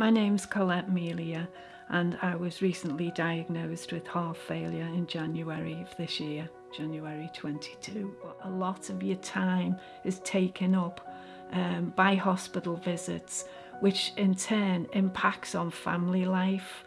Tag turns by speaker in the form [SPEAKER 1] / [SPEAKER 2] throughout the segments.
[SPEAKER 1] My name's Colette Melia and I was recently diagnosed with heart failure in January of this year, January 22. A lot of your time is taken up um, by hospital visits, which in turn impacts on family life.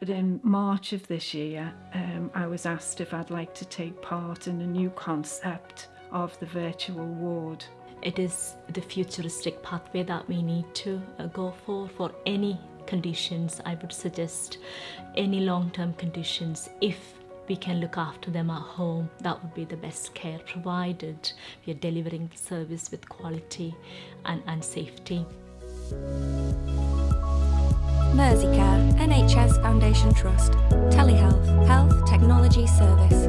[SPEAKER 1] But in March of this year, um, I was asked if I'd like to take part in a new concept of the virtual ward.
[SPEAKER 2] It is the futuristic pathway that we need to uh, go for for any conditions. I would suggest any long-term conditions if we can look after them at home. That would be the best care provided. We are delivering service with quality and, and safety.
[SPEAKER 3] Merseycare NHS Foundation Trust, Telehealth, Health Technology Service.